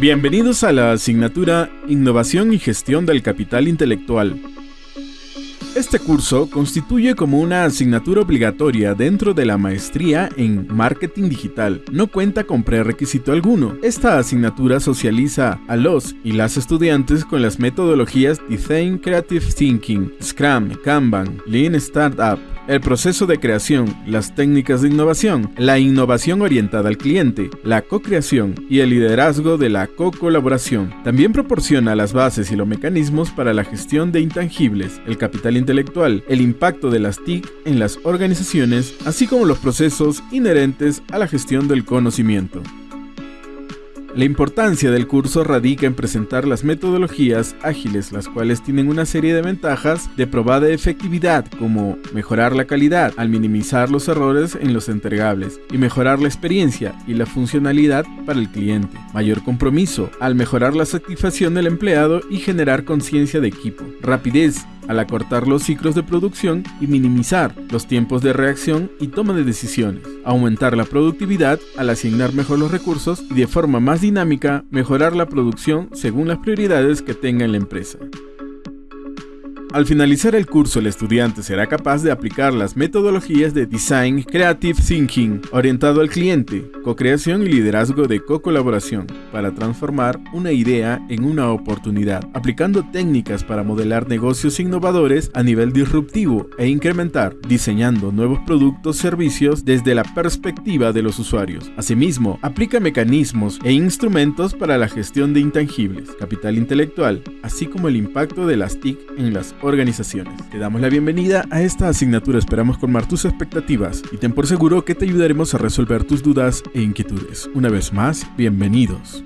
Bienvenidos a la asignatura Innovación y Gestión del Capital Intelectual. Este curso constituye como una asignatura obligatoria dentro de la maestría en Marketing Digital. No cuenta con prerequisito alguno. Esta asignatura socializa a los y las estudiantes con las metodologías Design Creative Thinking, Scrum, Kanban, Lean Startup, el proceso de creación, las técnicas de innovación, la innovación orientada al cliente, la co-creación y el liderazgo de la co-colaboración. También proporciona las bases y los mecanismos para la gestión de intangibles, el capital intelectual, el impacto de las TIC en las organizaciones, así como los procesos inherentes a la gestión del conocimiento. La importancia del curso radica en presentar las metodologías ágiles, las cuales tienen una serie de ventajas de probada efectividad, como mejorar la calidad al minimizar los errores en los entregables y mejorar la experiencia y la funcionalidad para el cliente, mayor compromiso al mejorar la satisfacción del empleado y generar conciencia de equipo, rapidez al acortar los ciclos de producción y minimizar los tiempos de reacción y toma de decisiones, aumentar la productividad al asignar mejor los recursos y de forma más dinámica mejorar la producción según las prioridades que tenga la empresa. Al finalizar el curso, el estudiante será capaz de aplicar las metodologías de Design Creative Thinking, orientado al cliente, co-creación y liderazgo de co-colaboración, para transformar una idea en una oportunidad, aplicando técnicas para modelar negocios innovadores a nivel disruptivo e incrementar, diseñando nuevos productos servicios desde la perspectiva de los usuarios. Asimismo, aplica mecanismos e instrumentos para la gestión de intangibles, capital intelectual, así como el impacto de las TIC en las organizaciones. Te damos la bienvenida a esta asignatura, esperamos colmar tus expectativas y ten por seguro que te ayudaremos a resolver tus dudas e inquietudes. Una vez más, bienvenidos.